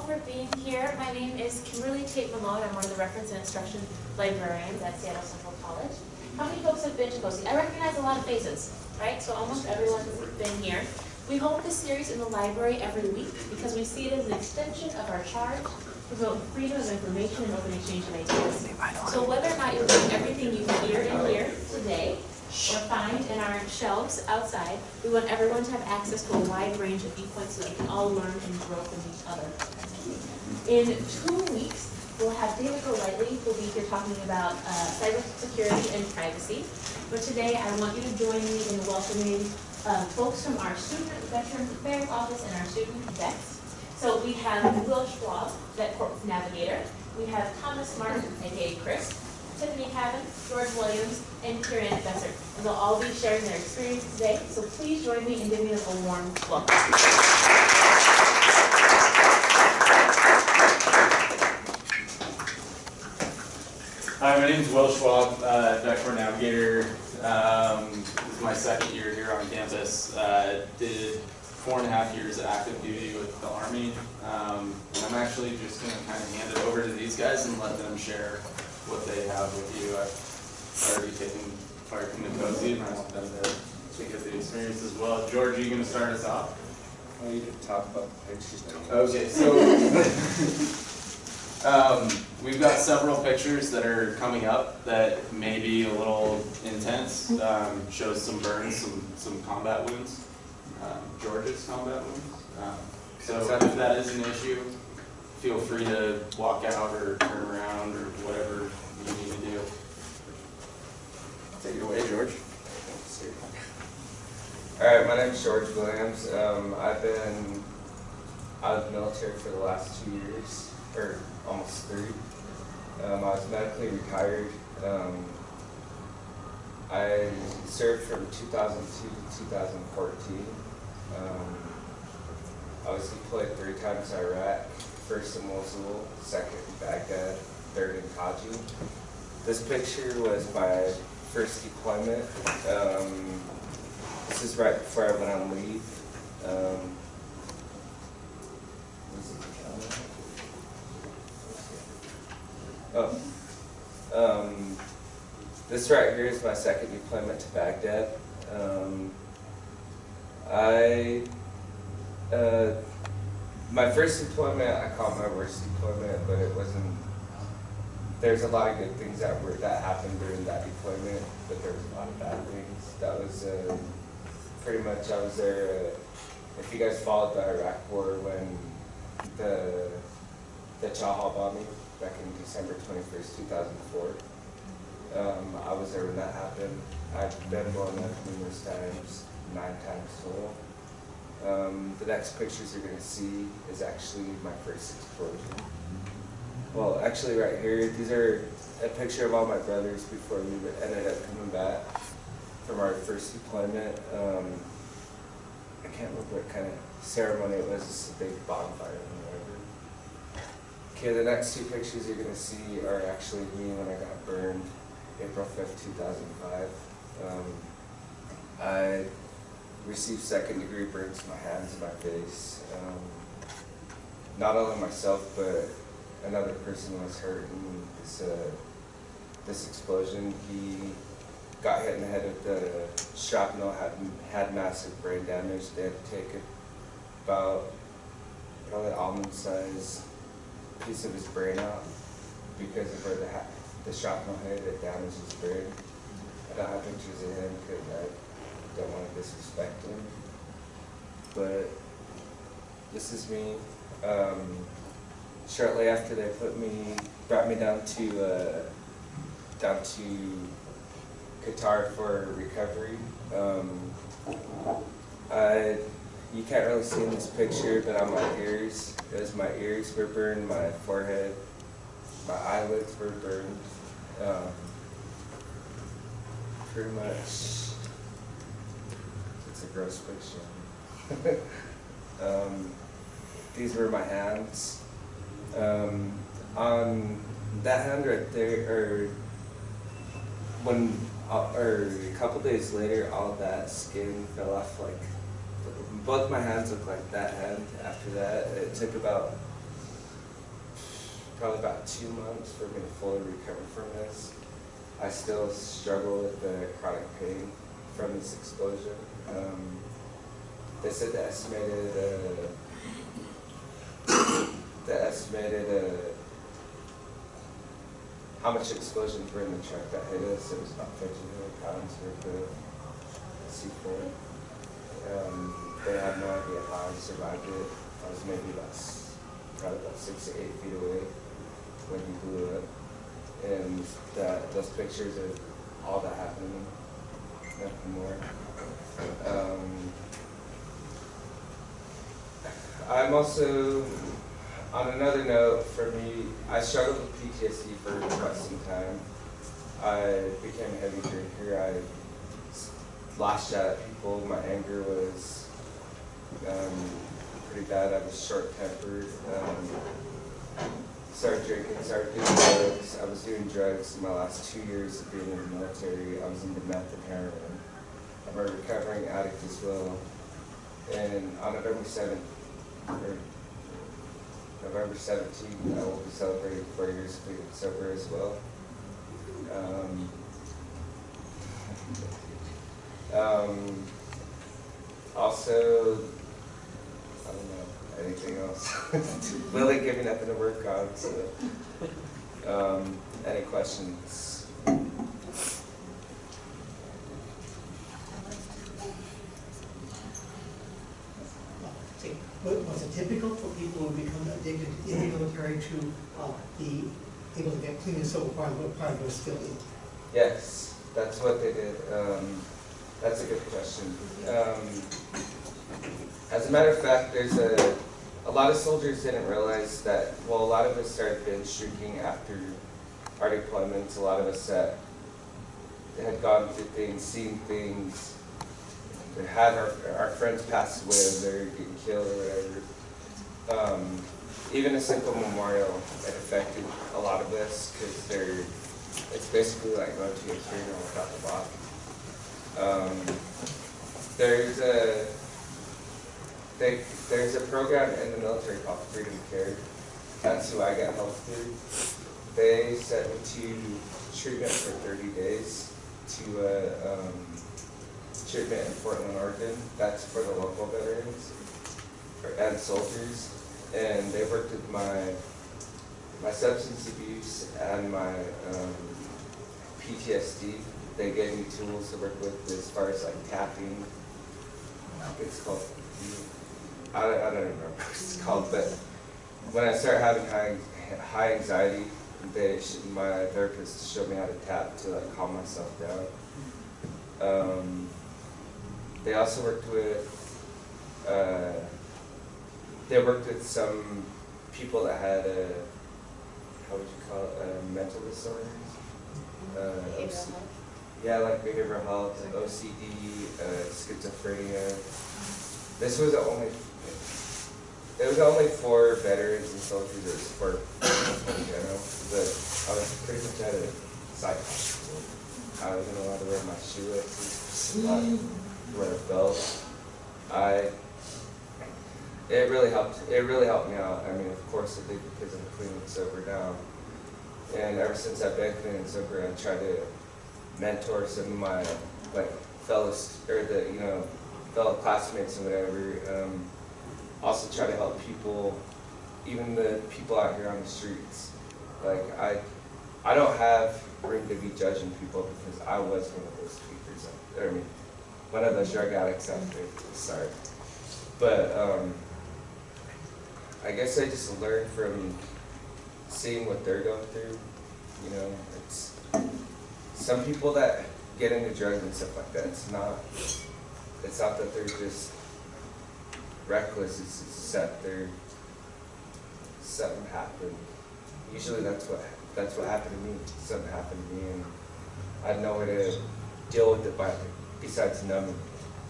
for being here. My name is Kimberly Tate Malone. I'm one of the reference and instruction librarians at Seattle Central College. How many folks have been to COSI? I recognize a lot of faces, right? So almost everyone's been here. We hold this series in the library every week because we see it as an extension of our charge to promote freedom of information and open exchange of ideas. So whether or not you're doing everything you hear in here today, or find in our shelves outside, we want everyone to have access to a wide range of viewpoints so that we can all learn and grow from each other. In two weeks, we'll have David Golightly, who'll be here talking about uh, cybersecurity and privacy. But today, I want you to join me in welcoming uh, folks from our Student Veterans Affairs Office and our student vets. So we have Will Schwab, Vet Corps Navigator. We have Thomas Martin, aka Chris. Tiffany Cabin, George Williams, and Kieran Besser. And they'll all be sharing their experience today. So please join me in giving them a warm welcome. Hi, my name is Will Schwab, uh, Vet Corps Navigator. Um, this is my second year here on campus. Uh, did four and a half years of active duty with the Army. Um, and I'm actually just going to kind of hand it over to these guys and let them share what they have with you. I've already taken part in the COSI and I want them to, to get the experience as well. George, are you going to start us off? Oh, you didn't talk about the pictures. Okay, so um, we've got several pictures that are coming up that may be a little intense. Um, shows some burns, some some combat wounds, um, George's combat wounds. Um, so if that is an issue, feel free to walk out or turn around or whatever you need to. Take it away, George. All right, my name is George Williams. Um, I've been out of the military for the last two years, or almost three. Um, I was medically retired. Um, I served from 2002 to 2014. Um, I was deployed three times in Iraq, first in Mosul, second in Baghdad, third in Taji. This picture was my first deployment. Um, this is right before I went on leave. Um? Oh. Um, this right here is my second deployment to Baghdad. Um, I, uh, my first deployment, I call my worst deployment, but it wasn't, there's a lot of good things that were, that happened during that deployment, but there was a lot of bad things. That was, uh, pretty much, I was there, uh, if you guys followed the Iraq war when the, the chow hall bombing back in December twenty-first, two thousand four. Um, I was there when that happened. I've been blown up numerous times, nine times total. Um, the next pictures you're gonna see is actually my first explosion. Well, actually right here, these are a picture of all my brothers before we ended up coming back from our first deployment. Um, I can't remember what kind of ceremony it was, just a big bonfire or whatever. Okay, the next two pictures you're gonna see are actually me when I got burned, April fifth, two thousand five. Um, I received second degree burns to my hands and my face. Um, not only myself, but another person was hurt in this, uh, this explosion. He got hit in the head with the shrapnel, had, had massive brain damage. They had to take about probably almond size piece of his brain out because of where the, the shrapnel hit, it damaged his brain. I don't have pictures of him because I don't want to disrespect him. But this is me. Um, shortly after they put me, brought me down to, uh, down to Qatar for recovery. Um, I, you can't really see in this picture, but on my ears, it was my ears were burned, my forehead, my eyelids were burned. Um, pretty much, it's a gross picture. um, these were my hands. Um, on that hand right there, or when, uh, or a couple days later, all that skin fell off. Like both my hands look like that hand. After that, it took about probably about two months for me to fully recover from this. I still struggle with the chronic pain from this explosion. Um, they said the estimated, uh, the estimated, uh, how much explosions were in the truck that hit us, it was about fifteen million pounds worth of C four. Um, they have no idea how I survived it. I was maybe about, s- probably about six to eight feet away when he blew up. And that, those pictures of all that happened, nothing more. Um, I'm also, on another note, for me, I struggled with PTSD for quite some time. I became a heavy drinker. I lashed out at people. My anger was um, pretty bad. I was short tempered. Um, started drinking, started doing drugs. I was doing drugs in my last two years of being in the military. I was into meth and heroin. I'm a recovering addict as well. And on November 7th, or November 17th, I will be celebrating four years of being sober as well. Um, um, also, I don't know, anything else? Lily giving nothing to work on, so, um, any questions? say, what was it typical for people who become addicted in the military to uh, be able to get clean and sober while, while they're still in? Yes, that's what they did. Um, that's a good question. Um, as a matter of fact, there's a, a lot of soldiers didn't realize that, well, a lot of us started binge drinking after our deployments. A lot of us that had gone through things, seen things, had our, our friends pass away, or they're getting killed or whatever. Um, even a simple memorial, it affected a lot of us because they're it's basically like going to a funeral without the body. Um, there's a they, there's a program in the military called Freedom Care. That's who I got help through. They sent me to treatment for 30 days to uh, um, treatment in Portland, Oregon. That's for the local veterans and soldiers. And they worked with my my substance abuse and my um, PTSD, they gave me tools to work with as far as like tapping. It's called, I don't, I don't remember what it's called, but when I start having high, high anxiety, they, my therapist showed me how to tap to like calm myself down. Um, they also worked with, uh, they worked with some people that had a, how would you call it, uh, mental disorders. Uh, Behavioral OC health. yeah, like behavioral health, OCD, uh, schizophrenia. This was the only, it was only for veterans and soldiers, it was for in general, but I was pretty much at a psych hospital. I wasn't allowed to wear my shoelaces, wear a belt. I, it really helped, it really helped me out. I mean, of course it did because I'm clean and sober now. And ever since I've been clean and sober, I try to mentor some of my like fellows or the you know fellow classmates and whatever. Um, also try to help people, even the people out here on the streets. Like I, I don't have room to be judging people because I was one of those tweakers. I mean, one of those drug addicts out there. Sorry, but um, I guess I just learned from seeing what they're going through. You know, it's some people that get into drugs and stuff like that, it's not, it's not that they're just reckless, it's just that they're, something happened. Usually that's what, that's what happened to me, something happened to me and I know how to deal with it by, besides numbing.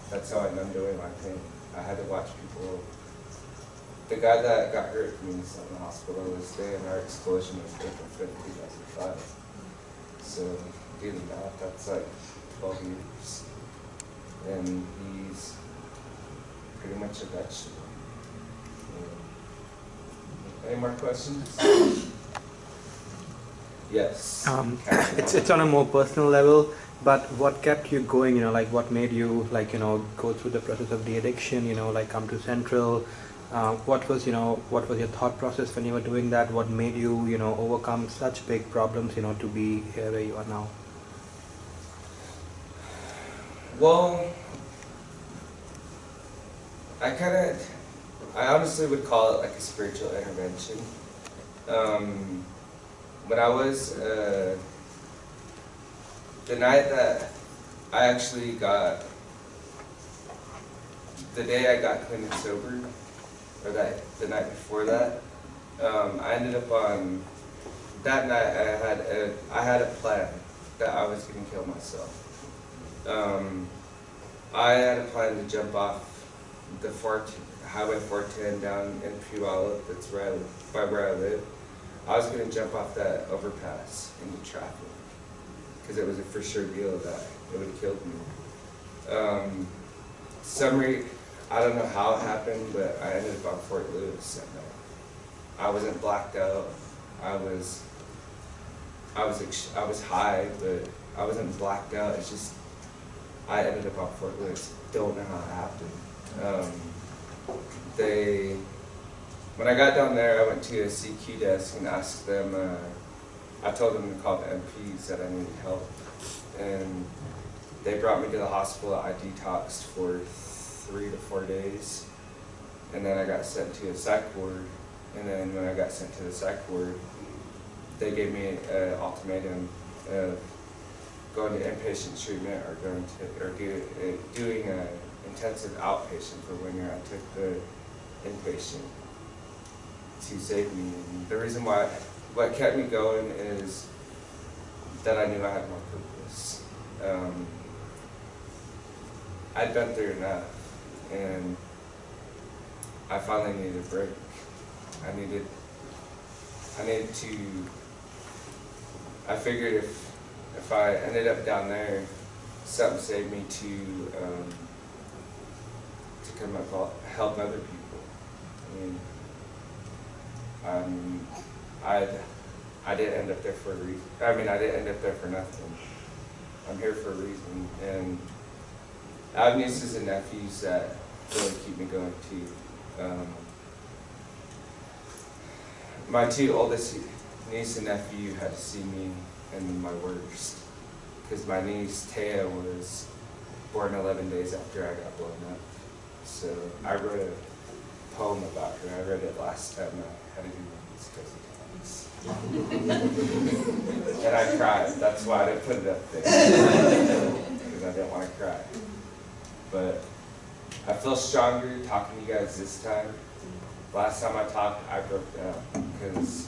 That's how I numbed away my pain. I had to watch people, the guy that got hurt from me is in the hospital was there, and our explosion was two thousand five. So, doing that, that's like twelve years. And he's pretty much a vegetable. Yeah. Any more questions? Yes. Um, it's it's on a more personal level, but what kept you going? You know, like what made you like you know go through the process of the addiction? You know, like come to Central. Uh, what was you know what was your thought process when you were doing that? What made you you know overcome such big problems? You know, to be here where you are now. Well, I kind of, I honestly would call it like a spiritual intervention. Um, when I was, uh, the night that I actually got, the day I got clean and sober, or that, the night before that, um, I ended up on, that night I had a, I had a plan that I was gonna kill myself. Um, I had a plan to jump off the four, Highway 410 down in Puyallup, that's where I, by where I live. I was gonna jump off that overpass into traffic, because it was a for sure deal that it would have killed me. Um, summary, I don't know how it happened, but I ended up on Fort Lewis night. I wasn't blacked out. I was, I was, I was high, but I wasn't blacked out. It's just I ended up on Fort Lewis. Don't know how it happened. Um, they, when I got down there, I went to a CQ desk and asked them. Uh, I told them to call the MPs that I needed help, and they brought me to the hospital. I detoxed for three to four days, and then I got sent to a psych ward. And then when I got sent to the psych ward, they gave me an ultimatum of going to inpatient treatment or going to, or do, uh, doing a intensive outpatient for when I took the inpatient to save me. And the reason why, what kept me going is that I knew I had more purpose. Um, I'd been through enough and I finally needed a break. I needed, I needed to, I figured if if I ended up down there, something saved me to um, to come up help- other people. I mean, I I didn't end up there for a reason. I mean, I didn't end up there for nothing. I'm here for a reason, and I have nieces and nephews that really keep me going too. Um, my two oldest niece and nephew had to see me in my worst. Because my niece, Taya, was born 11 days after I got blown up. So I wrote a poem about her. I read it last time I had to do times. and I cried. That's why I didn't put it up there. Because I didn't want to cry. But I feel stronger talking to you guys this time. Last time I talked, I broke down because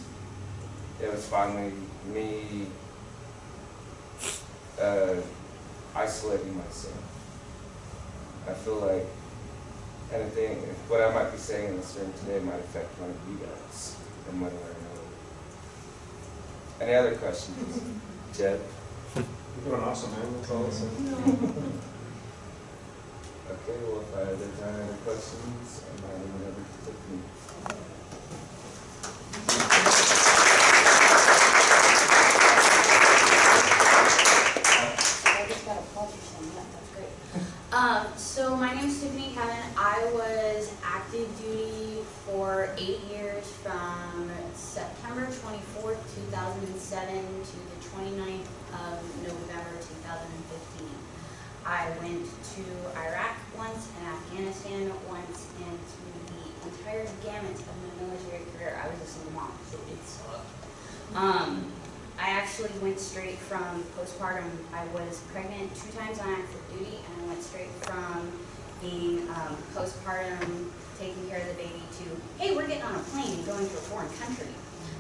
it was finally me uh, isolating myself. I feel like anything, what I might be saying in this room today might affect one of you guys in one way. Any other questions? Jeb? You're doing awesome, man. That's all I'll. Okay, well, if I, there's any other questions, I'm not even ever Tiffany. I just got a pleasure saying that, that's great. Um, so my name's Tiffany Kevin. I was active duty for eight years from September twenty-fourth, two thousand and seven to the 29th of November, two thousand and fifteen. I went to Iraq once and Afghanistan once and through the entire gamut of my military career, I was a single mom, so it sucked. Um, I actually went straight from postpartum. I was pregnant two times on active duty, and I went straight from being um, postpartum, taking care of the baby, to hey, we're getting on a plane and going to a foreign country.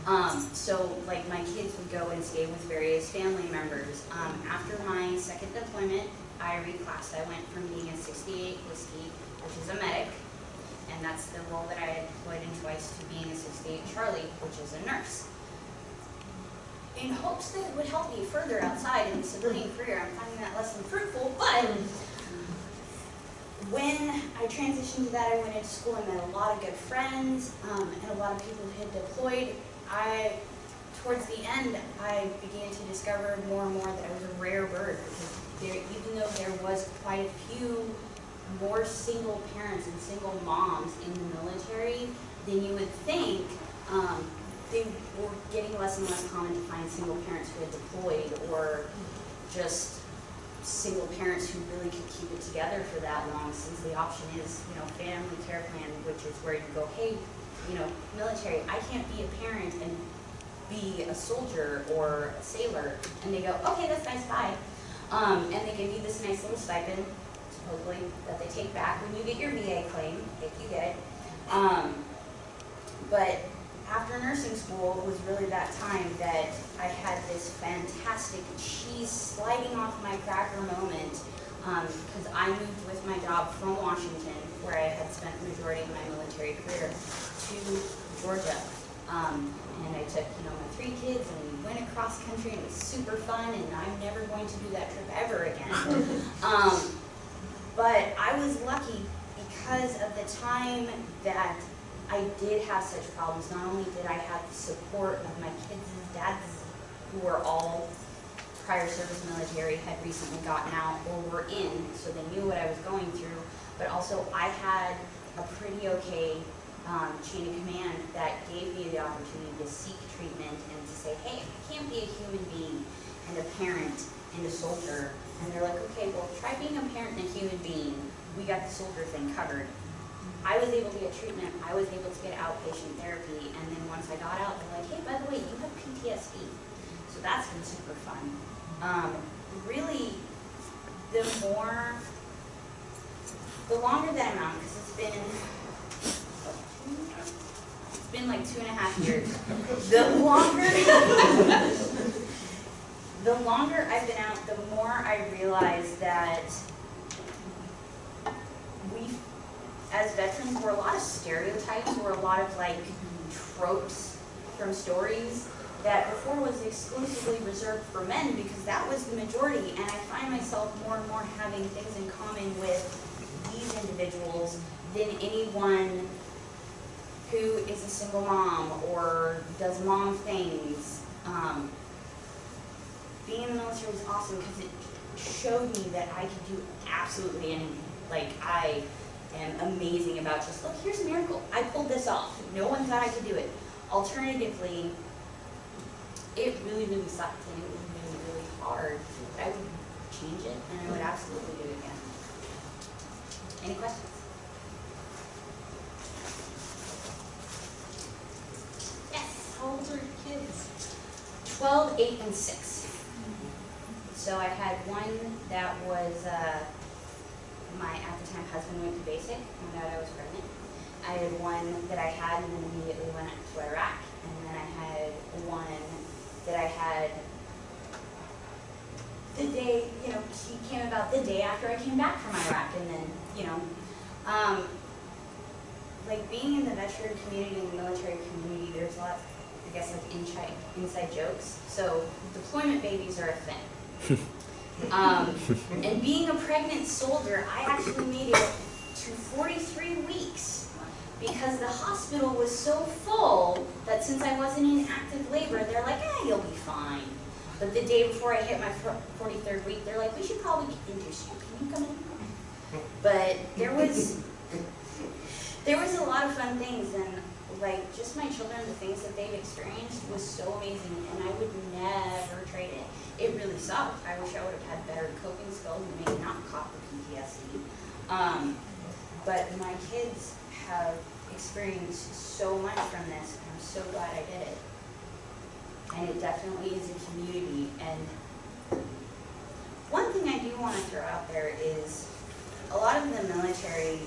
Um, so, like, my kids would go and stay with various family members. Um, after my second deployment, I reclassed. I went from being a 68 whiskey, which is a medic, and that's the role that I had deployed in twice, to being a 68 Charlie, which is a nurse in hopes that it would help me further outside in the civilian career. I'm finding that less than fruitful, but when I transitioned to that, I went into school and met a lot of good friends um, and a lot of people who had deployed. I towards the end, I began to discover more and more that I was a rare bird because there, even though there was quite a few more single parents and single moms in the military than you would think, um, they were getting less and less common to find single parents who had deployed or just single parents who really could keep it together for that long since the option is, you know, family care plan, which is where you go, hey, you know, military, I can't be a parent and be a soldier or a sailor. And they go, okay, that's nice, bye. Um, and they give you this nice little stipend, supposedly, that they take back when you get your VA claim, if you get it. Um, but after nursing school it was really that time that I had this fantastic cheese sliding off my cracker moment because I moved with my job from Washington, where I had spent the majority of my military career, to Georgia. Um, and I took, you know, my three kids and we went across country and it was super fun and I'm never going to do that trip ever again. um, but I was lucky because of the time that I did have such problems. Not only did I have the support of my kids' dads who were all prior service military, had recently gotten out or were in, so they knew what I was going through, but also I had a pretty okay um, chain of command that gave me the opportunity to seek treatment and to say, hey, I can't be a human being and a parent and a soldier. And they're like, okay, well, try being a parent and a human being. We got the soldier thing covered. I was able to get treatment. I was able to get outpatient therapy. And then once I got out, they're like, hey, by the way, you have PTSD. So that's been super fun. Um, really, the more, the longer that I'm out, because it's been, it's been like two and a half years. The longer, the longer I've been out, the more I realize that we, as veterans, we're a lot of stereotypes, we're a lot of like tropes from stories that before was exclusively reserved for men because that was the majority. And I find myself more and more having things in common with these individuals than anyone who is a single mom or does mom things. Um, being in the military was awesome because it showed me that I could do absolutely anything. Like I am amazing about just look, here's a miracle. I pulled this off. No one thought I could do it. Alternatively, it really, really sucked and it was really, really hard. But I would change it and I would absolutely do it again. Any questions? Yes. How old are your kids? 12, 8, and 6. So I had one that was, uh, my, at the time, husband went to basic, found out I was pregnant. I had one that I had and then immediately went to Iraq. And then I had one that I had the day, you know, he came about the day after I came back from Iraq. And then, you know, um, like being in the veteran community and the military community, there's a lot, I guess, like inside, inside jokes. So deployment babies are a thing. um, and being a pregnant soldier, I actually made it to 43 weeks because the hospital was so full that since I wasn't in active labor, they're like, eh, you'll be fine. But the day before I hit my 43rd week, they're like, we should probably induce you. Can you come in? But there was there was a lot of fun things and like just my children, the things that they've experienced was so amazing and I would never trade it. It really sucked. I wish I would have had better coping skills and maybe not caught the PTSD. Um, but my kids have experienced so much from this and I'm so glad I did it. And it definitely is a community and one thing I do want to throw out there is a lot of the military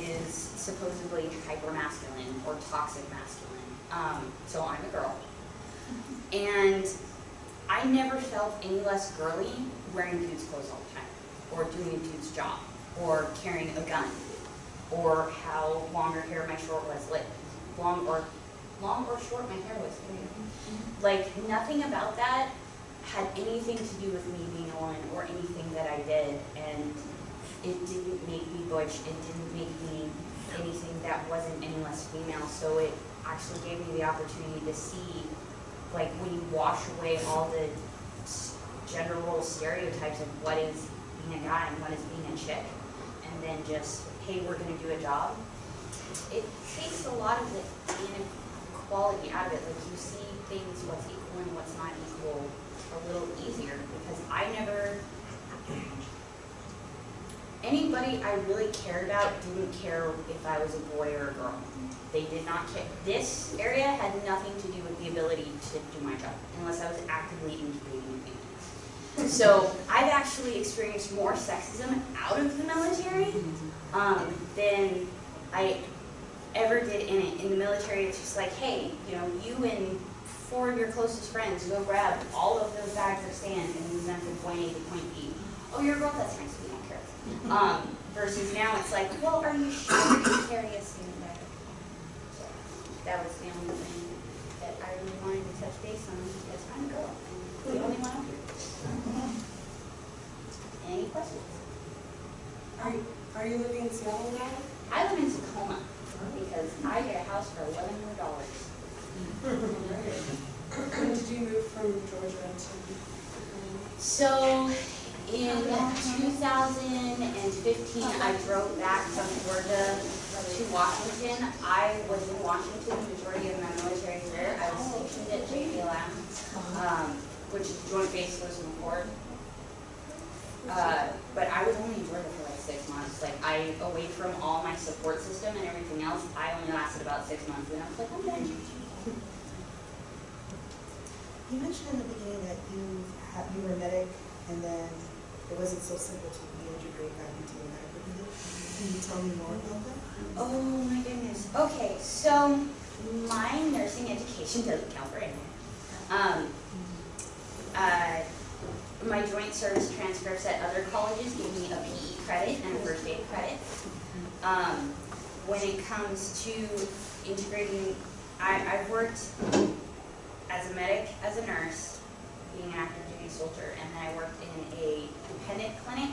is supposedly hyper-masculine or toxic masculine. Um, so I'm a girl. And I never felt any less girly wearing dude's clothes all the time, or doing a dude's job, or carrying a gun, or how long or hair my short was, like long or long or short my hair was. Like nothing about that had anything to do with me being a woman or anything that I did, and it didn't make me butch, it didn't make me anything that wasn't any less female, so it actually gave me the opportunity to see like when you wash away all the s- general stereotypes of what is being a guy and what is being a chick, and then just, hey, we're gonna do a job, it takes a lot of the inequality out of it. Like you see things, what's equal and what's not equal, a little easier because I never. Anybody I really cared about didn't care if I was a boy or a girl. They did not care. This area had nothing to do with the ability to do my job unless I was actively incubating it. So I've actually experienced more sexism out of the military um, than I ever did in it. In the military, it's just like, hey, you know, you and four of your closest friends go grab all of those bags of sand and move them from point A to point B. Oh, you're a girl, that's nice, we. Um, versus now it's like, well, are you sure you can carry a sand bag? So that was the only thing that I really wanted to touch base on because I'm a girl and the only one up here. Any questions? Are you, are you living in Seattle now? I live in Tacoma because I get a house for eleven hundred dollars. When did you move from Georgia to? So in two thousand and fifteen, I drove back from Georgia to Washington. I was in Washington the majority of my military career. I was stationed at JBLM, um, which is Joint Base Lewis McChord. Uh, but I was only in Georgia for like six months. Like I, away from all my support system and everything else, I only lasted about six months. And I was like, I'm done. You mentioned in the beginning that you have, you were a medic and then it wasn't so simple to reintegrate back into the medical field. Can you tell me more about that? Oh my goodness. Okay, so my nursing education doesn't count for anything. Um, uh, my joint service transcripts at other colleges give me a PE credit and a first aid credit. Um, when it comes to integrating, I, I've worked as a medic, as a nurse, being an active duty soldier, and then I worked in a dependent clinic,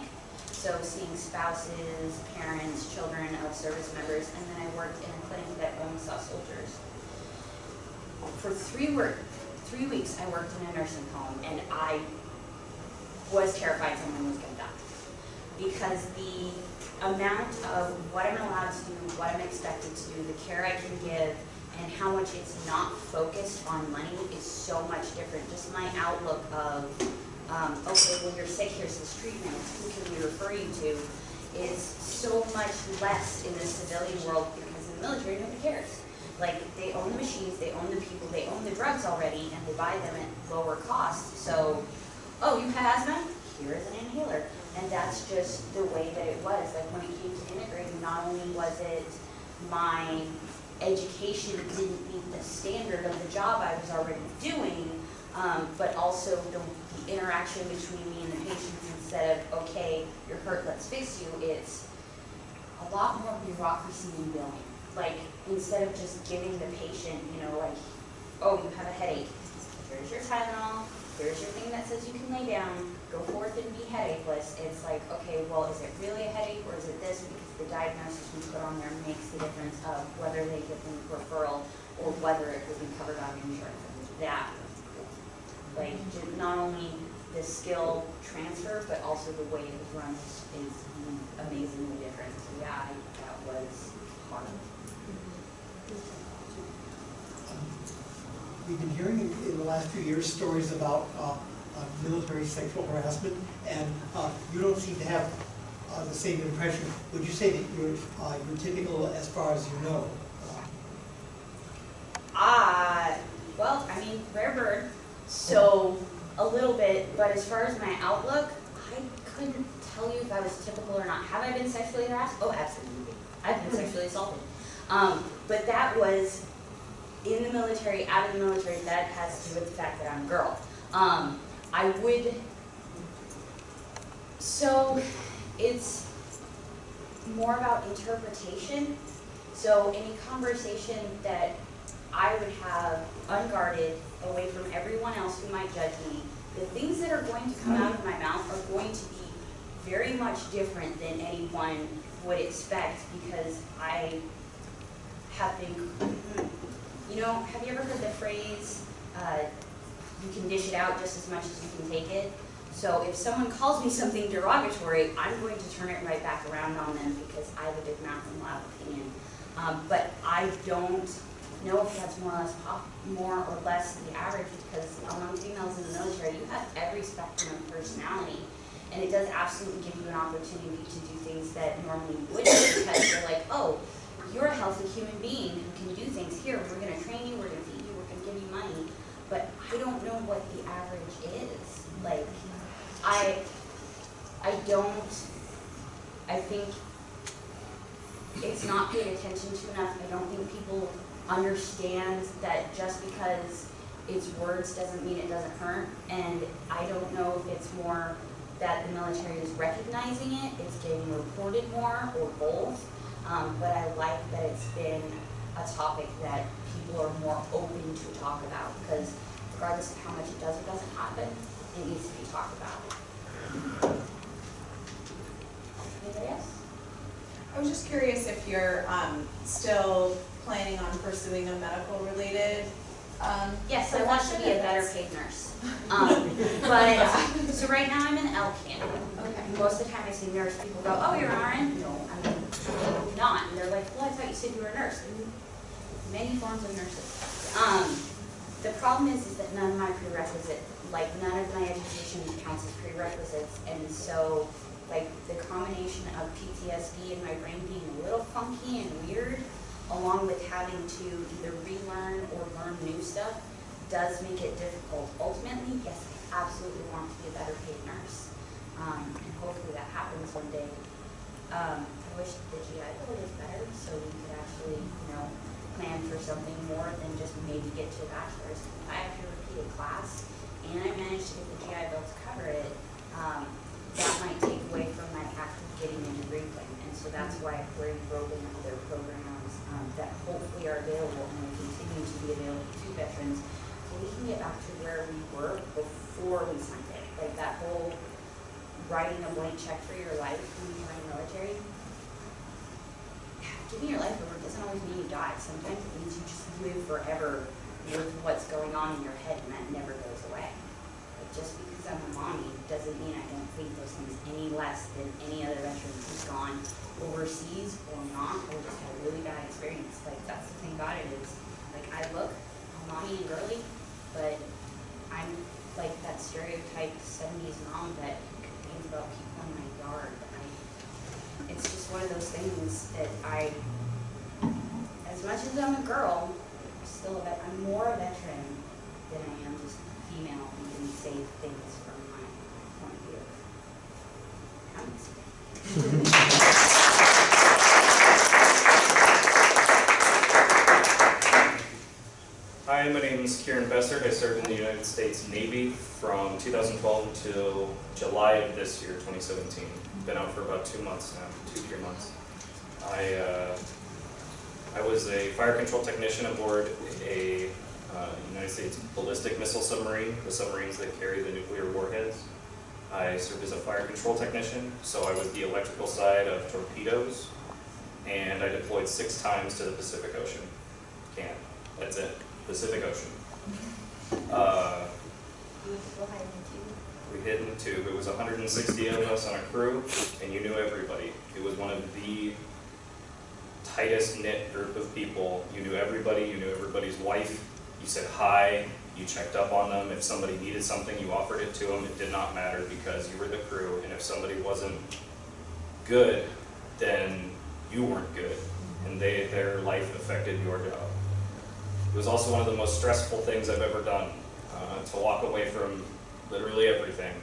so seeing spouses, parents, children of service members, and then I worked in a clinic that only saw soldiers. For three work, three weeks, I worked in a nursing home, and I was terrified someone was gonna die. Because the amount of what I'm allowed to do, what I'm expected to do, the care I can give, and how much it's not focused on money is so much different. Just my outlook of, um, okay, well, you're sick, here's this treatment, who can we refer you to, is so much less in the civilian world because in the military, nobody cares. Like, they own the machines, they own the people, they own the drugs already, and they buy them at lower cost. So, oh, you have asthma? Here is an inhaler. And that's just the way that it was. Like, when it came to integrating, not only was it my education didn't meet the standard of the job I was already doing, um, but also the, the interaction between me and the patients instead of, okay, you're hurt, let's fix you, it's a lot more bureaucracy in billing. Like, instead of just giving the patient, you know, like, oh, you have a headache, here's your Tylenol, here's your thing that says you can lay down, go forth and be headacheless. It's like, okay, well, is it really a headache or is it this? Because the diagnosis we put on there makes the difference of whether they get the referral or whether it will be covered on insurance. That, like, not only the skill transfer, but also the way it was run is, amazingly different. So yeah, I, that was hard. We've been hearing in in the last few years stories about uh, military sexual harassment, and uh, you don't seem to have uh, the same impression. Would you say that you're, uh, you're typical as far as you know? Ah, well, I mean, rare bird, so a little bit, but as far as my outlook, I couldn't tell you if I was typical or not. Have I been sexually harassed? Oh, absolutely. I've been sexually assaulted. Um, but that was in the military, out of the military, that has to do with the fact that I'm a girl. Um, I would, so it's more about interpretation. So any conversation that I would have unguarded away from everyone else who might judge me, the things that are going to come out of my mouth are going to be very much different than anyone would expect because I have been, you know, have you ever heard the phrase, uh, you can dish it out just as much as you can take it. So if someone calls me something derogatory, I'm going to turn it right back around on them because I have a big mouth and loud opinion. Um, but I don't know if that's more or less pop, more or less the average because among females in the military, you have every spectrum of personality. And it does absolutely give you an opportunity to do things that normally wouldn't because you're like, oh, you're a healthy human being who can do things here. We're gonna train you, we're gonna feed you, we're gonna give you money. But I don't know what the average is. Like, I, I don't, I think it's not paid attention to enough. I don't think people understand that just because it's words doesn't mean it doesn't hurt. And I don't know if it's more that the military is recognizing it, it's getting reported more, or both. Um, but I like that it's been a topic that people are more open to talk about, because regardless of how much it does or doesn't happen, it needs to be talked about. Anybody else? I was just curious if you're um, still planning on pursuing a medical related, um, Yes, I want to be a better paid nurse. Um, but, uh, so right now I'm an LPN. Okay. Most of the time I see nurse, people go, oh, you're an RN? No, I'm not. And they're like, well, I thought you said you were a nurse. Many forms of nurses. Um, the problem is, is that none of my prerequisite, like none of my education counts as prerequisites. And so, like the combination of PTSD and my brain being a little funky and weird, along with having to either relearn or learn new stuff, does make it difficult. Ultimately, yes, I absolutely want to be a better paid nurse. Um, and hopefully that happens one day. Um, I wish the GI Bill was better, so we could actually, you know, plan for something more than just maybe get to a bachelor's. I have to repeat a class, and I manage to get the GI Bill to cover it, um, that might take away from my actually getting a degree plan. And so that's why already broken other programs, um, that hopefully are available and will continue to be available to veterans. So we can get back to where we were before we signed it, like that whole writing a blank check for your life when you join the military. Giving your life over doesn't always mean you die. Sometimes it means you just live forever with what's going on in your head and that never goes away. Like just because I'm a mommy doesn't mean I don't think those things any less than any other veteran who's gone overseas or not, or just had a really bad experience. Like that's the thing about it is, like I look, mommy and girly, but I'm like that stereotype seventies mom that complains about people in my yard. It's just one of those things that I, as much as I'm a girl, I'm still a vet, I'm more a veteran than I am just female who can say things from my point of view. Kieran Besser. I served in the United States Navy from 2012 until July of this year, 2017. Been out for about two months now, two, three months. I, uh, I was a fire control technician aboard a uh, United States ballistic missile submarine, the submarines that carry the nuclear warheads. I served as a fire control technician, so I was the electrical side of torpedoes, and I deployed six times to the Pacific Ocean. Can't, that's it, Pacific Ocean. Uh, You would go hide in the tube. we hid in the tube, it was hundred and sixty of us on a crew, and you knew everybody. It was one of the tightest knit group of people. You knew everybody, you knew everybody's wife, you said hi, you checked up on them. If somebody needed something, you offered it to them. It did not matter because you were the crew, and if somebody wasn't good, then you weren't good, and they, their life affected your job. It was also one of the most stressful things I've ever done, uh, to walk away from literally everything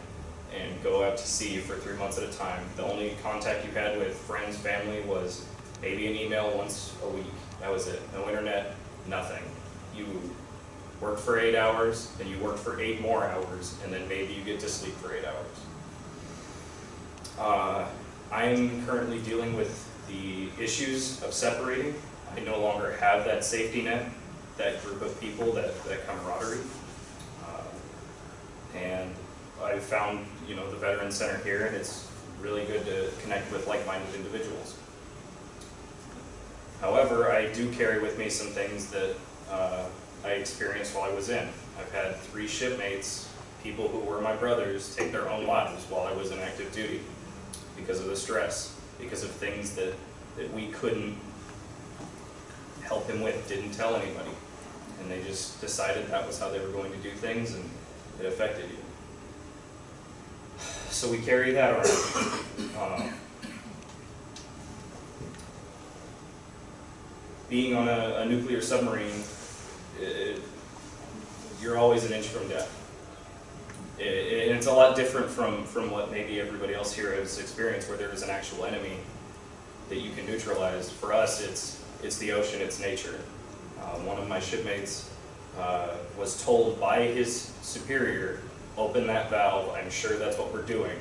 and go out to sea for three months at a time. The only contact you had with friends, family was maybe an email once a week. That was it. No internet, nothing. You worked for eight hours, then you worked for eight more hours, and then maybe you get to sleep for eight hours. Uh, I'm currently dealing with the issues of separating. I no longer have that safety net, that group of people, that, that camaraderie. Uh, And I found, you know, the Veteran Center here, and it's really good to connect with like-minded individuals. However, I do carry with me some things that uh, I experienced while I was in. I've had three shipmates, people who were my brothers, take their own lives while I was in active duty because of the stress, because of things that, that we couldn't help him with, didn't tell anybody. And they just decided that was how they were going to do things and it affected you. So we carry that around. Um, being on a, a nuclear submarine, it, you're always an inch from death. It, it- and it's a lot different from, from what maybe everybody else here has experienced, where there is an actual enemy that you can neutralize. For us, it's, it's the ocean, it's nature. Uh, one of my shipmates uh, was told by his superior, open that valve, I'm sure that's what we're doing.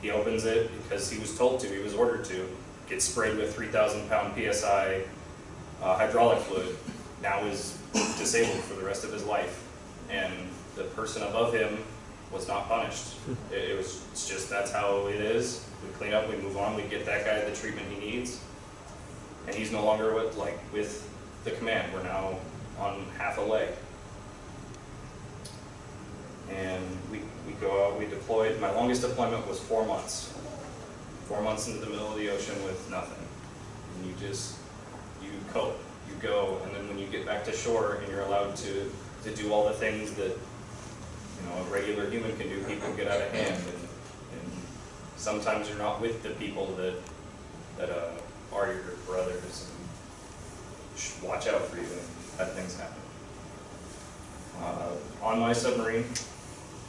He opens it because he was told to, he was ordered to, gets sprayed with 3,000 pound PSI uh, hydraulic fluid, now is disabled for the rest of his life. And the person above him was not punished. It, it was, it's just, that's how it is. We clean up, we move on, we get that guy the treatment he needs. And he's no longer with, like, with the command, we're now on half a leg. And we, we go out, we deployed, my longest deployment was four months. Four months into the middle of the ocean with nothing. And you just, you cope, you go, and then when you get back to shore and you're allowed to, to do all the things that, you know, a regular human can do, people get out of hand, and, and sometimes you're not with the people that, that, uh, are your brothers, watch out for you, bad things happen. Uh, on my submarine,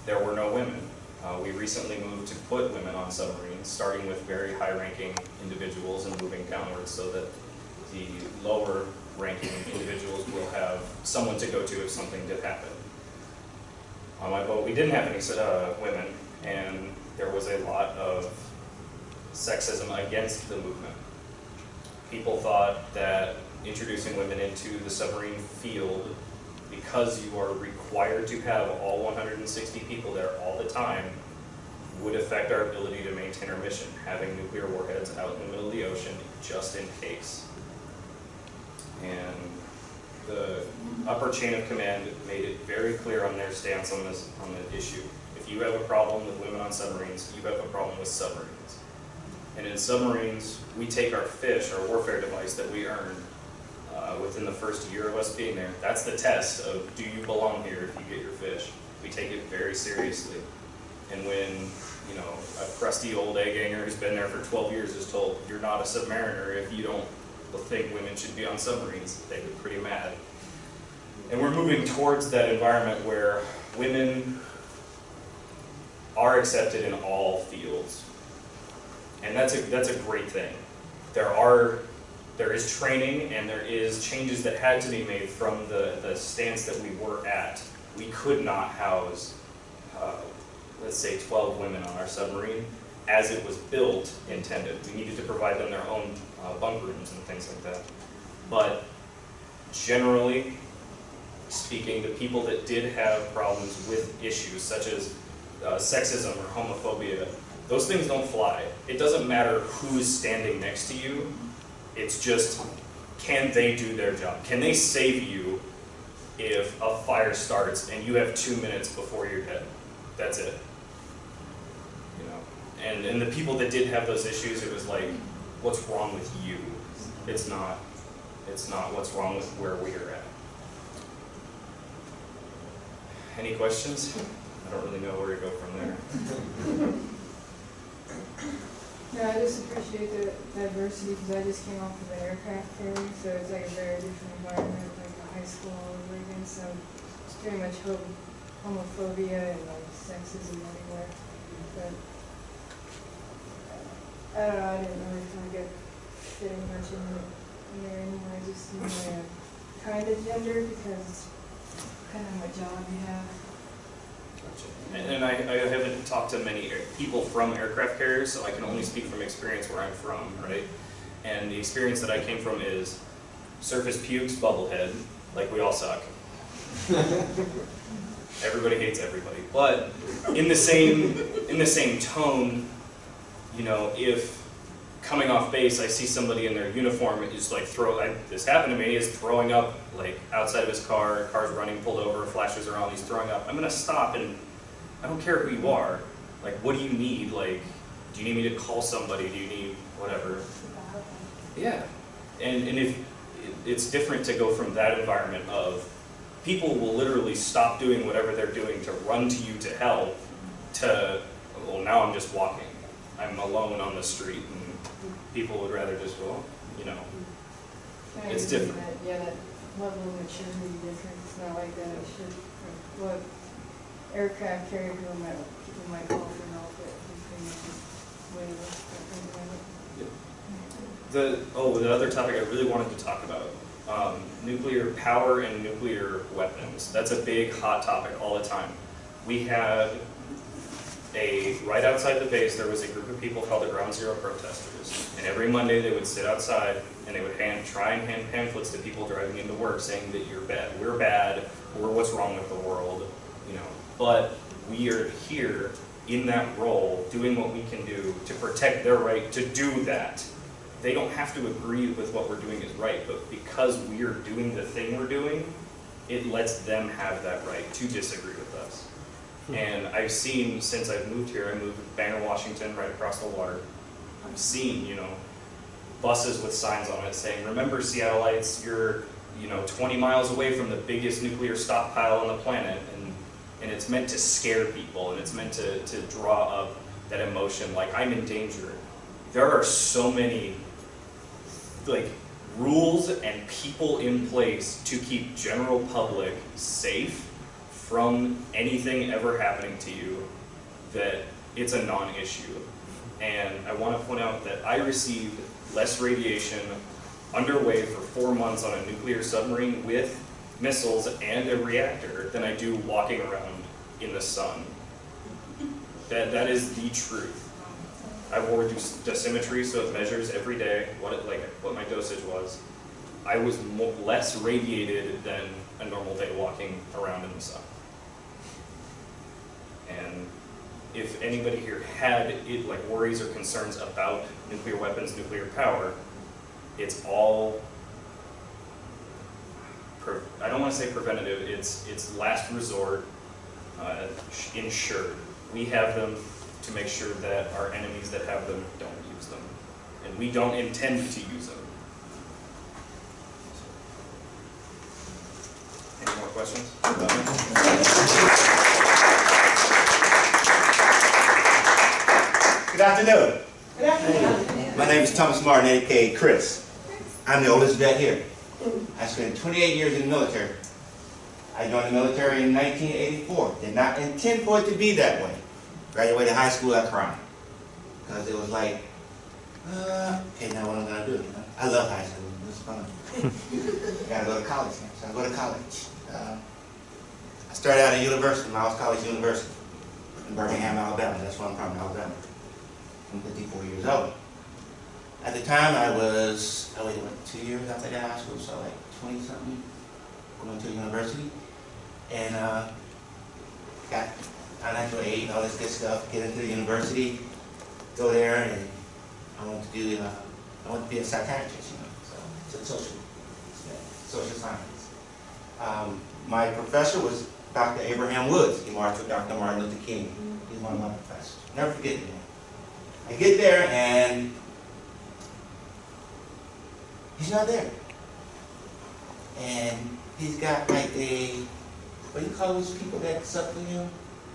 there were no women. Uh, we recently moved to put women on submarines, starting with very high-ranking individuals and moving downwards so that the lower ranking individuals will have someone to go to if something did happen. On my boat, we didn't have any uh, women, and there was a lot of sexism against the movement. People thought that introducing women into the submarine field, because you are required to have all 160 people there all the time, would affect our ability to maintain our mission, having nuclear warheads out in the middle of the ocean just in case. And the upper chain of command made it very clear on their stance on this, on the issue. If you have a problem with women on submarines, you have a problem with submarines. And in submarines, we take our fish, our warfare device that we earned uh, within the first year of us being there. That's the test of do you belong here if you get your fish. We take it very seriously. And when, you know, a crusty old egg hanger who's been there for 12 years is told, you're not a submariner if you don't think women should be on submarines, they get pretty mad. And we're moving towards that environment where women are accepted in all fields. And that's a, that's a great thing. There are, there is training and there is changes that had to be made from the, the stance that we were at. We could not house, uh, let's say, 12 women on our submarine as it was built intended. We needed to provide them their own uh, bunk rooms and things like that. But generally speaking, the people that did have problems with issues such as uh, sexism or homophobia, those things don't fly. It doesn't matter who's standing next to you. It's just, can they do their job? Can they save you if a fire starts and you have two minutes before you're dead? That's it. You know, and and the people that did have those issues, it was like, what's wrong with you? It's not. It's not what's wrong with where we are at. Any questions? I don't really know where to go from there. Yeah, I just appreciate the diversity because I just came off of an aircraft carrier, so it's like a very different environment, like a high school again. So it's pretty much ho- homophobia and like sexism everywhere. But uh, I don't know, I didn't really feel like I fit in much in, the- in there anymore. I just seem like uh, a kind of gender because kind of my job you have. And and I, I haven't talked to many air- people from aircraft carriers, so I can only speak from experience where I'm from, right? And the experience that I came from is surface pukes, bubblehead, like we all suck. Everybody hates everybody, but in the same in the same tone, you know, if coming off base, I see somebody in their uniform is like throw. I, this happened to me. Is throwing up like outside of his car. Car's running, pulled over, flashes are on. He's throwing up. I'm gonna stop and I don't care who you are. Like, what do you need? Like, do you need me to call somebody? Do you need whatever? Yeah, and and if it's different to go from that environment of people will literally stop doing whatever they're doing to run to you to help to well now I'm just walking. I'm alone on the street people would rather just well, you know. I It's agree different. that- Yeah, that level of maturity difference, it's not like that, it should, what aircraft carrier people might, people might call for help, but is way less different than it. The oh the other topic I really wanted to talk about. Um, nuclear power and nuclear weapons. That's a big hot topic all the time. We had a, right outside the base, there was a group of people called the Ground Zero protesters. And every Monday they would sit outside and they would hand, try and hand pamphlets to people driving into work saying that you're bad, we're bad, we're what's wrong with the world, you know. But we are here in that role, doing what we can do to protect their right to do that. They don't have to agree with what we're doing is right, but because we are doing the thing we're doing, it lets them have that right to disagree with. And I've seen, since I've moved here, I moved to Bangor, Washington, right across the water. I've seen, you know, buses with signs on it saying, remember Seattleites, you're, you know, 20 miles away from the biggest nuclear stockpile on the planet. And, and it's meant to scare people and it's meant to, to draw up that emotion, like I'm in danger. There are so many, like, rules and people in place to keep general public safe from anything ever happening to you that it's a non-issue. And I want to point out that I received less radiation underway for four months on a nuclear submarine with missiles and a reactor than I do walking around in the sun. That, that is the truth. I wore dosimetry, so it measures every day what it, like what my dosage was. I was less radiated than a normal day walking around in the sun. And if anybody here had it like worries or concerns about nuclear weapons, nuclear power, it's all, I don't want to say preventative. It's it's last resort, uh, insured. We have them to make sure that our enemies that have them don't use them, and we don't intend to use them. Any more questions? Good afternoon. My name is Thomas Martin, aka Chris. I'm the oldest vet here. I spent 28 years in the military. I joined the military in 1984. Did not intend for it to be that way. Graduated high school, I cried. Because it was like, uh, okay, now what I'm going to do. I love high school. It was fun. I got to go to college now, so I go to college. Uh, I started out at university, Miles College University in Birmingham, Alabama. That's where I'm from, Alabama. I'm 54 years old. At the time, I was, I waited, what, two years after high school, so like 20 something, going to university. And uh, got financial aid and all this good stuff, get into the university, go there, and I wanted to do, uh, I wanted to be a psychiatrist, you know, so, so social, social science. Um, my professor was Dr. Abraham Woods. He marched with Dr. Martin Luther King. He's one of my professors. Never forget him. I get there and he's not there. And he's got like a, what do you call those people that suck for you?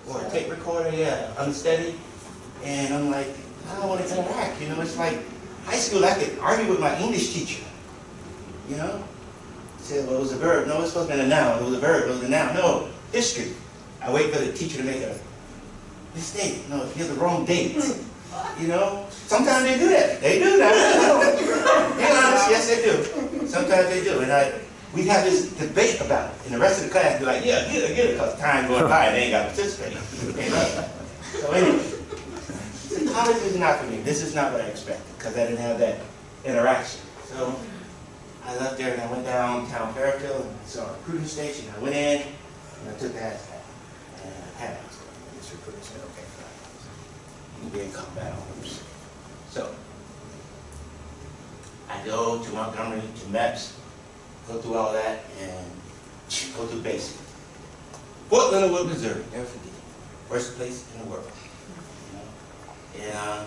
Or a tape recorder, yeah, unsteady. And I'm like, I don't want to interact, you know, it's like high school, I could argue with my English teacher, you know? Said, well, it was a verb. No, it's supposed to be a noun. It was a verb. It was a noun. No, history. I wait for the teacher to make a mistake. No, has the wrong date. You know, sometimes they do that. They do that. Be honest, yes they do. Sometimes they do. And I, we have this debate about it. And the rest of the class be like, yeah, get it, get it, because time going by and they ain't got to participate. You know? So anyway, college is not for me. This is not what I expected, because I didn't have that interaction. So I left there and I went downtown Fairfield and saw a recruiting station. I went in and I took the hazmat. And I had it. This recruiter said, okay, fine. You be in combat arms. So I go to Montgomery, to MEPS, go through all that, and go through basic. Fort Leonard Wood, Missouri, never forget First place in the world. You know? And uh,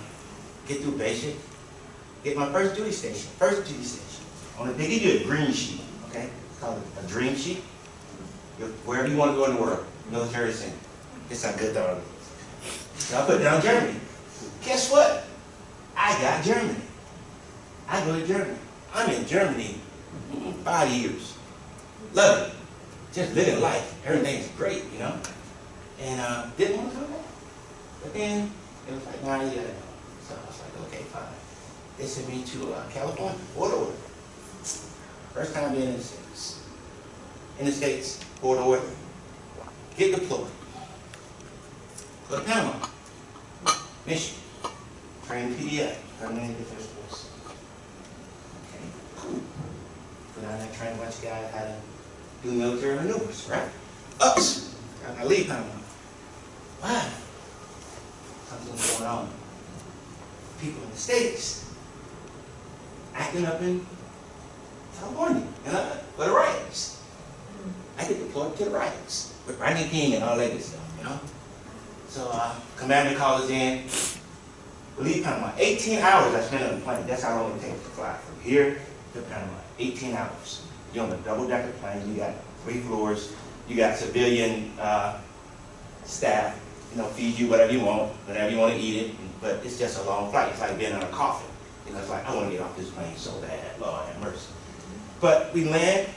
get through basic, get my first duty station, first duty station. On a, they give you a green sheet, okay? It's called a dream sheet. You're- Wherever you want to go in the world, military center. It's not good though. So I put down Germany. Guess what? I got Germany. I go to Germany. I'm in Germany five years. Love it. Just living life. Everything's great, you know? And uh, didn't want to come back. But then it was like, nah, go. So I was like, okay, fine. They sent me to uh, California, Order. First time being in the States. In the States, Fort Ord. Get deployed. Go to Panama. Mission. Train PDF. Permanent Defense Force. Okay, on that train, watch guys how to do military maneuvers, right? Ups. I leave Panama. Wow. Something's going on. People in the States acting up in California, you know, the riots. I get deployed to the riots with Rodney King and all that good stuff, you know? So, uh, commander calls in. Leave Panama. 18 hours I spent on the plane. That's how long it takes to fly from here to Panama. 18 hours. You're on a double-decker plane. You got three floors. You got civilian uh, staff, you know, feed you whatever you want, whenever you want to eat it. But it's just a long flight. It's like being on a coffin. You know, it's like, I want to get off this plane so bad. Lord have mercy. But we land,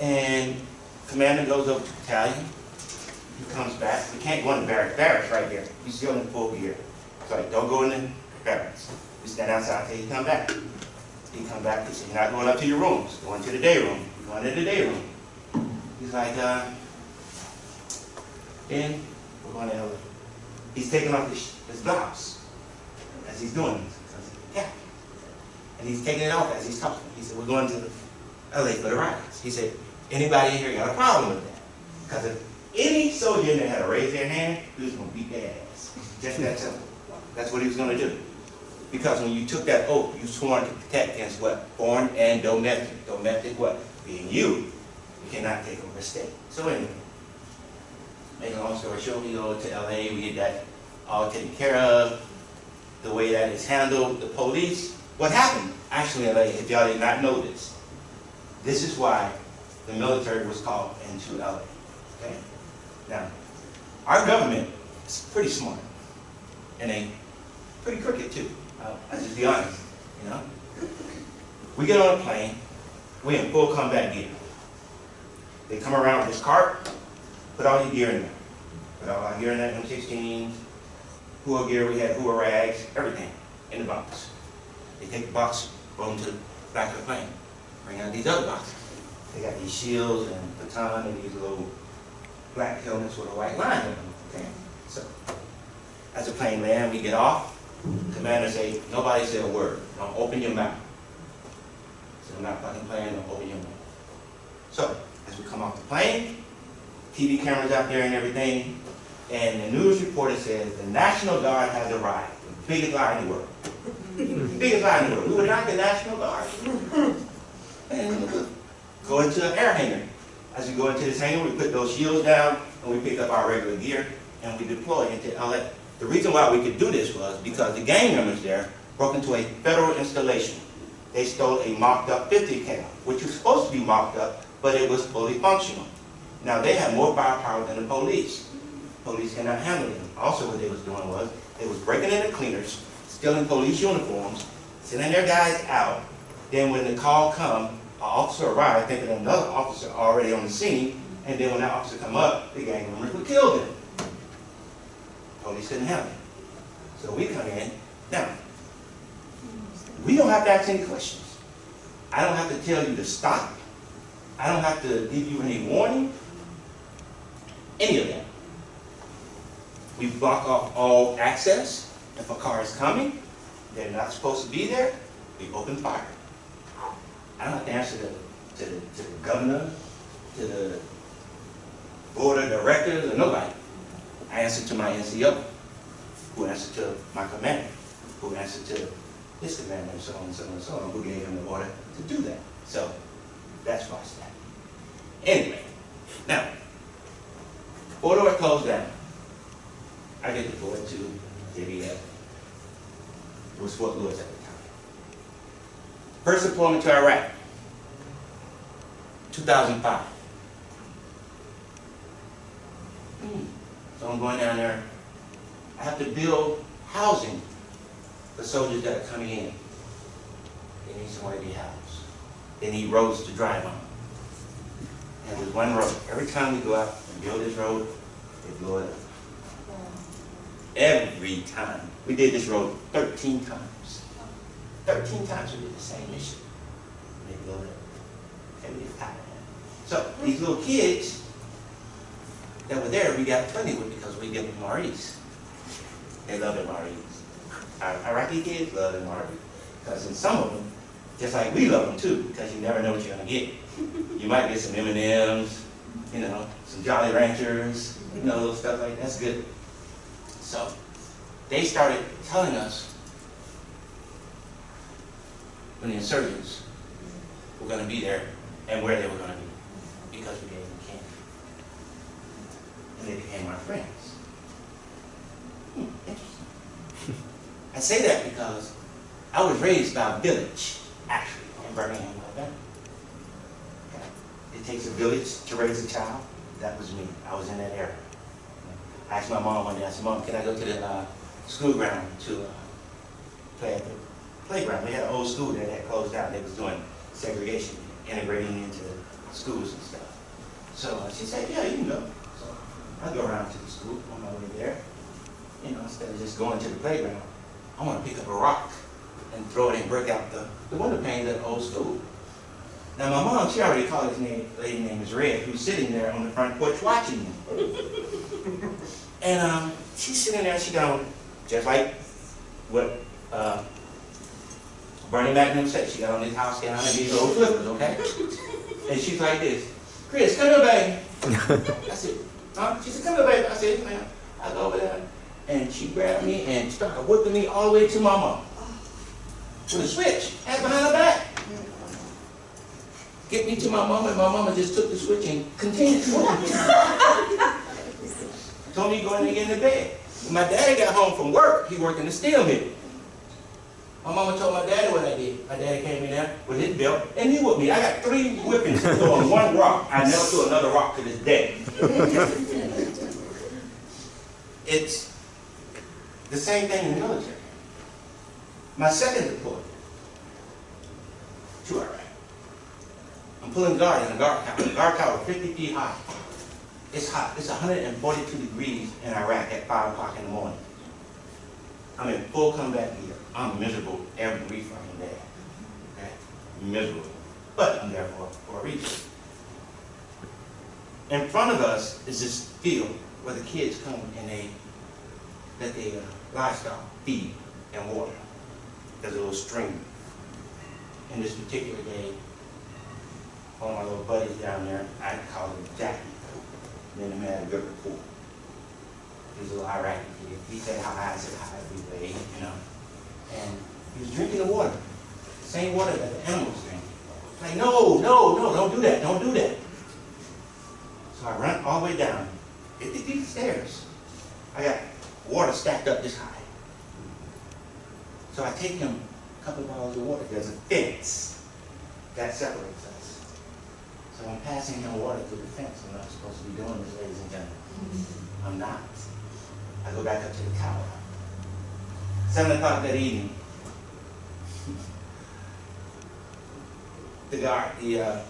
and commander goes over to battalion. He comes back. We can't go in the barracks. Barracks right here. He's still in full gear. Like, don't go in the barracks. We stand outside till he come back. He come back, he said, you're not going up to your rooms. Going to the day room. Going to the day room. He's like, uh, then we're going to LA. He's taking off his, his blouse as he's doing this. So said, yeah. And he's taking it off as he's talking. He said, we're going to LA for the riots. He said, anybody in here got a problem with that? Because if any soldier in there had to raise their hand, he was going to beat their ass. Just that simple. That's what he was going to do. Because when you took that oath, you sworn to protect against what? Foreign and domestic. Domestic what? Being you. You cannot take over a state. So anyway, make a long story short, we go to LA, we get that all taken care of. The way that is handled, the police. What happened? Actually, LA, if y'all did not know this, this is why the military was called into LA. Okay? Now, our government is pretty smart. And they pretty crooked too. Uh, I'll, I'll just be honest, you know? We get on a plane, we in full combat gear. They come around with this cart, put all your gear in there. Put all our gear in that M16, Hua gear, we had Hua rags, everything in the box. They take the box, roll them to the back of the plane, bring out these other boxes. They got these shields and baton and these little black helmets with a white line on them. Okay? So, as the plane lands, we get off. Commander say, nobody say a word. Don't open your mouth. So I'm not fucking playing, don't open your mouth. So, as we come off the plane, TV cameras out there and everything, and the news reporter says the National Guard has arrived. The biggest lie in the world. the biggest lie in the world. We were not the National Guard. And go into an air hangar. As we go into this hangar, we put those shields down, and we pick up our regular gear, and we deploy into LA. The reason why we could do this was because the gang members there broke into a federal installation. They stole a mocked-up 50 cal, which was supposed to be mocked up, but it was fully functional. Now, they had more firepower than the police. Police cannot handle them. Also, what they was doing was, they was breaking into cleaners, stealing police uniforms, sending their guys out. Then when the call come, an officer arrived, thinking another officer already on the scene, and then when that officer come up, the gang members would kill them. Police couldn't handle it. So we come in. Now, we don't have to ask any questions. I don't have to tell you to stop. I don't have to give you any warning. Any of that. We block off all access. If a car is coming, they're not supposed to be there, we open fire. I don't have to answer to, to, to the governor, to the board of directors, or nobody. I answer to my NCO, who answered to my commander, who answered to his commander, and so on and so on and so on, who gave him the order to do that. So, that's why it's that. Anyway, now, Fort Ord closed down. I get deployed to JBF. It was Fort Lewis at the time. First deployment to Iraq, 2005. Hmm. So I'm going down there. I have to build housing for soldiers that are coming in. They need somewhere to be housed. They need roads to drive on. And there's one road. Every time we go out and build this road, they blow it up. Every time. We did this road 13 times. 13 times we did the same mission. They blow it up. And we. So these little kids that were there, we got plenty with because we give them MREs. They love MREs. Our Iraqi kids love MREs. Because in some of them, just like we love them too, because you never know what you're gonna get. You might get some M&Ms, you know, some Jolly Ranchers, you know, little stuff like that. That's good. So they started telling us when the insurgents were gonna be there and where they were gonna be, because we gave them. And they became our friends. Hmm, interesting. I say that because I was raised by a village, actually, in Birmingham, Alabama. It takes a village to raise a child. That was me. I was in that era. I asked my mom one day, I said, Mom, can I go to the uh, school ground to uh, play at the playground? We had an old school there that closed down. They was doing segregation, integrating into schools and stuff. So uh, she said, yeah, you can go. So I go around to the school on my way there. You know, instead of just going to the playground, I want to pick up a rock and throw it and break out the, the window panes at the old school. Now my mom, she already called this name, lady name is Red, who's sitting there on the front porch watching me. and um, she's sitting there, she going, just like what uh, Bernie Magnum said, she got on this house gown and these old flippers, okay? And she's like this, Chris, come here, baby. I said, She said, come here, baby. I said, yes, ma'am. I go over there, and she grabbed me and started whipping me all the way to my mom. With a switch, had behind her back. Get me to my mom, and my mama just took the switch and continued to. Told me to go in and get in the bed. When my daddy got home from work, he worked in the steel mill. My mama told my daddy what I did. My daddy came in there with his belt, and he whipped me. I got three whippings on one rock. I never threw another rock to this day. it's the same thing in the military. My second deployment to Iraq. I'm pulling guard in a guard tower. The guard tower 50 feet high. It's hot. It's 142 degrees in Iraq at 5 o'clock in the morning. I'm in full combat gear. I'm miserable every fucking day. Okay? Miserable. But I'm there for, for a reason. In front of us is this field where the kids come and they let their livestock feed and water. There's a little stream. And this particular day, one of my little buddies down there, I call him Jackie. And him had a good rapport. He's a little Iraqi kid. He said hi, I said hi every day, you know. And he was drinking the water. Same water that the animals drink. Like, no, no, no, don't do that, don't do that. So I run all the way down, 50 feet of stairs. I got water stacked up this high. So I take him a couple of bottles of water. There's a fence that separates us. So I'm passing him water through the fence. I'm not supposed to be doing this, ladies and gentlemen. I'm not. I go back up to the tower. O'clock that evening, the guard, the uh,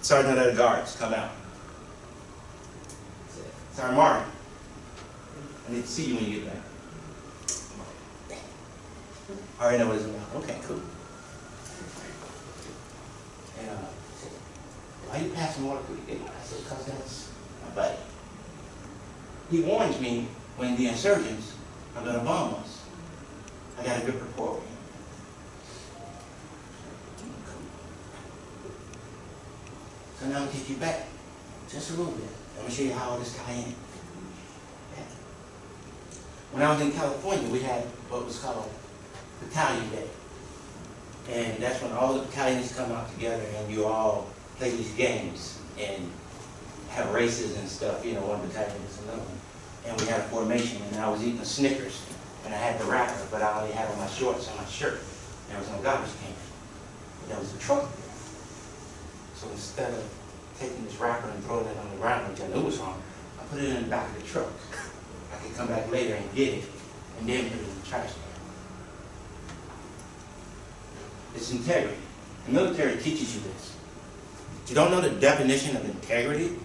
sergeant of the guards come out. Sergeant Martin, I need to see you when you get back. I already know what it's about. Okay, cool. And uh, why you passing water through the gate? I said, because that's my buddy. He warns me when the insurgents are going to bomb us. I got a good him. So now I'll take you back just a little bit. I'm going to show you how this tie in. When I was in California, we had what was called Battalion Day. And that's when all the battalions come out together and you all play these games and have races and stuff, you know, one battalion is another one. And we had a formation and I was eating a Snickers and I had the wrapper, but I only had on my shorts and my shirt. There was no garbage can. There was a truck there. So instead of taking this wrapper and throwing it on the ground, which I knew was wrong, I put it in the back of the truck. I could come back later and get it and then put it in the trash can. It's integrity. The military teaches you this. You don't know the definition of integrity?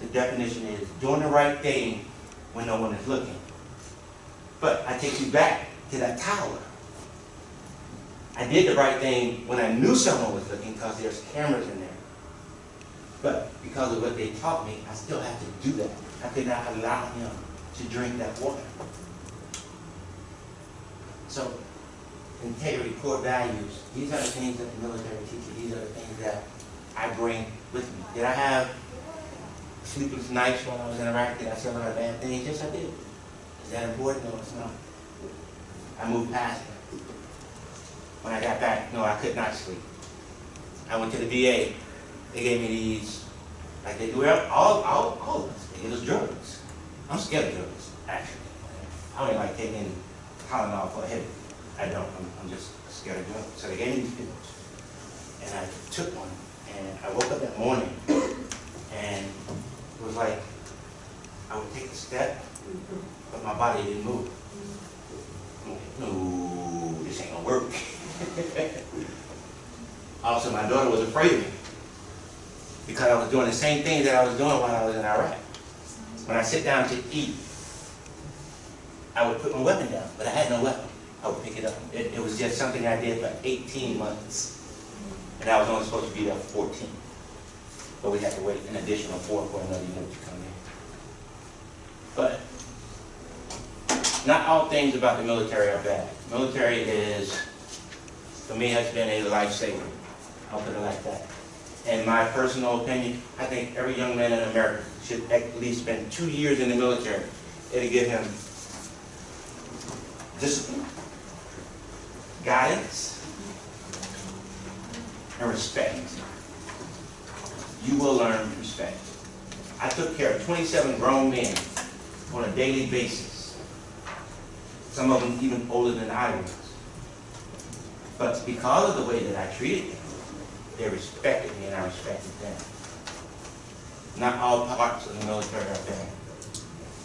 The definition is doing the right thing when no one is looking. But I take you back to that tower. I did the right thing when I knew someone was looking because there's cameras in there. But because of what they taught me, I still have to do that. I could not allow him to drink that water. So, integrity, core values, these are the things that the military teaches. These are the things that I bring with me. Did I have sleepless nights while I was in Iraq? Did I say a lot of bad things? Yes, I did. Is that important? No, it's not. I moved past it. When I got back, no, I could not sleep. I went to the VA. They gave me these, like they do all, all, all of us. They give us drugs. I'm scared of drugs, actually. I don't even like taking Tylenol for a headache. I don't. I'm, I'm just scared of drugs. So they gave me these pills. And I took one. And I woke up that morning. And it was like I would take a step, mm-hmm. but my body didn't move. Like, no, this ain't gonna work. also, my daughter was afraid of me because I was doing the same thing that I was doing while I was in Iraq. When I sit down to eat, I would put my weapon down, but I had no weapon. I would pick it up. It, it was just something I did for 18 months. And I was only supposed to be there for 14. But we had to wait an additional four for another unit to come in. But not all things about the military are bad. Military is, for me, has been a lifesaver. I'll put it like that. In my personal opinion, I think every young man in America should at least spend two years in the military. It'll give him discipline, guidance, and respect. You will learn respect. I took care of 27 grown men on a daily basis. Some of them even older than I was. But because of the way that I treated them, they respected me and I respected them. Not all parts of the military are bad.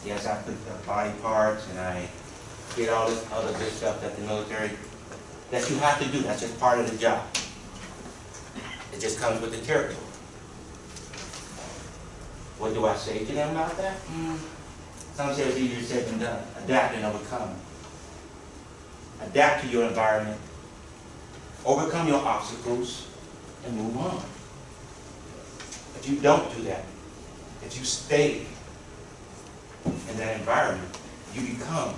Yes, I put the body parts and I did all this other good stuff that the military, that you have to do. That's just part of the job. It just comes with the territory. What do I say to them about that? Mm. Some say it's easier said than done. Adapt and overcome. Adapt to your environment. Overcome your obstacles and move on. If you don't do that, if you stay in that environment, you become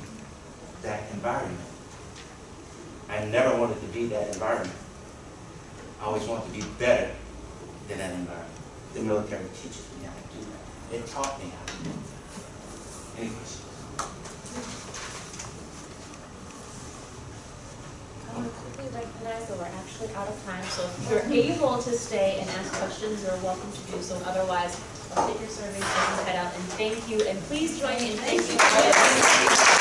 that environment. I never wanted to be that environment. I always wanted to be better than that environment. The military teaches me that. It taught me how to do that. Any questions? I um, want to quickly recognize that we're actually out of time, so if you're able to stay and ask questions, you're welcome to do so. Otherwise, I'll take your surveys and head out, and thank you, and please join me in thanking.